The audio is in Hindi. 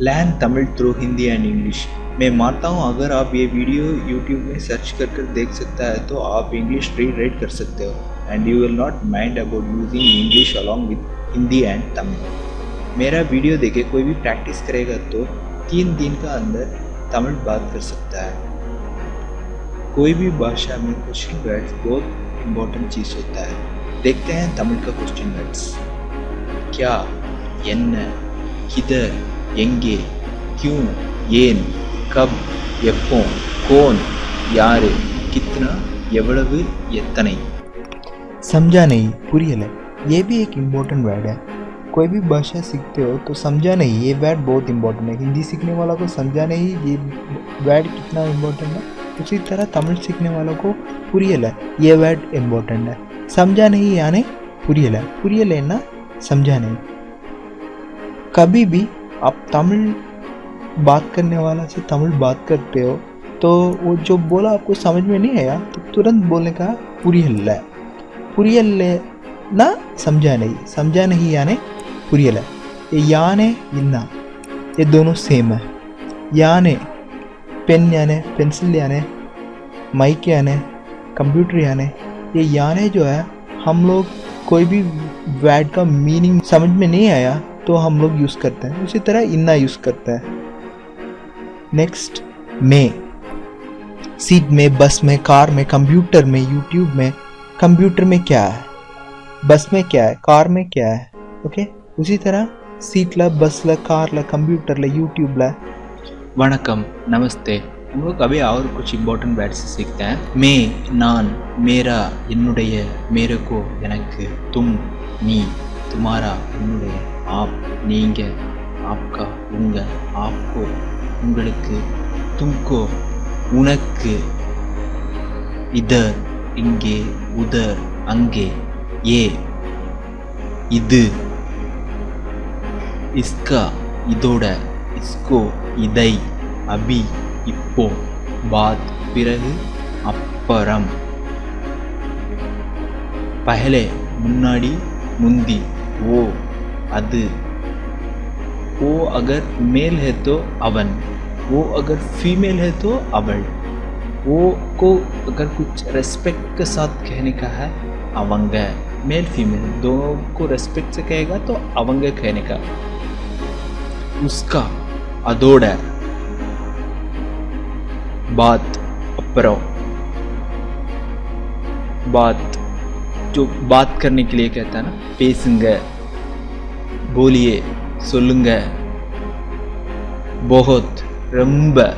LAN Tamil through Hindi and English मैं मानता हूँ, अगर आप ये वीडियो यूट्यूब में सर्च कर कर देख सकता है तो आप इंग्लिश री रेड कर सकते हो। And you will not mind about using English along with Hindi and Tamil मेरा वीडियो देखे, कोई भी प्रैक्टिस करेगा तो तीन दिन का अंदर तमिल बात कर सकता है। कोई भी भाषा में क्वेश्चन वर्ड्स बहुत इंपॉर्टेंट चीज़ होता है। देखते हैं तमिल का क्वेश्चन वर्ड्स क्या किधर எங்கே क्यों ஏன் கப் எப்போ कौन யாரு कितना எவ்வளவு எத்தனை समझा नहीं पुरियल ये भी एक इम्पोर्टेंट वर्ड है कोई भी भाषा सीखते हो तो समझा नहीं ये वर्ड बहुत इम्पोर्टेंट है हिंदी सीखने वालों को समझा नहीं ये वर्ड कितना इम्पोर्टेंट है उसी तरह तमिल सीखने वालों को पुरियल है ये वर्ड इम्पोर्टेंट है समझा नहीं यानी पुरियल है पुरियल है ना समझा नहीं कभी भी आप तमिल बात करने वाला से तमिल बात करते हो तो वो जो बोला आपको समझ में नहीं आया तो तुरंत बोलने का पुरियल है। पुरियल ना, समझा नहीं समझा नहीं यानी ये याने इन्ना ये दोनों सेम है। याने पेन याने पेंसिल याने माइक याने कंप्यूटर याने, ये याने जो है, हम लोग कोई भी वर्ड का मीनिंग समझ में नहीं आया तो हम लोग यूज़ करते हैं। उसी तरह इन्ना यूज़ करते हैं। नेक्स्ट मे सीट में बस में कार में कंप्यूटर में यूट्यूब में कंप्यूटर में क्या है? बस में क्या है? कार में क्या है? Okay okay? उसी तरह सीट ला बस ला कार ला कंप्यूटर ला यूट्यूब ला। वनकम नमस्ते। हम लोग अभी और कुछ इम्पोर्टेंट वर्ड्स सीखते हैं। मे, नान, मेरा என்னுடைய मेरे को எனக்கு तुम नी तुम्हारा என்னுடைய ஆப் நீங்க ஆப்கா உங்க ஆப்கோ உங்களுக்கு தும்கோ உனக்கு. இதர் இங்கே உதர் அங்கே ஏ. இது. இஸ்கா இதோட இஸ்கோ இதை. அபி இப்போ. பாத் பிறகு அப்பறம். பஹலே முன்னாடி முந்தி ஓ. அது वो अगर मेल है तो अवन। वो अगर फीमेल है तो अवल। वो को अगर कुछ रेस्पेक्ट के साथ कहने का है, अवंग मेल, फीमेल, दोनों को रेस्पेक्ट से कहेगा तो अवंग कहने का। उसका अदोड़ बात अप्रो। बात जो बात करने के लिए कहता है ना पेसुंग கோலியே சொல்லுங்க. போகத் ரொம்ப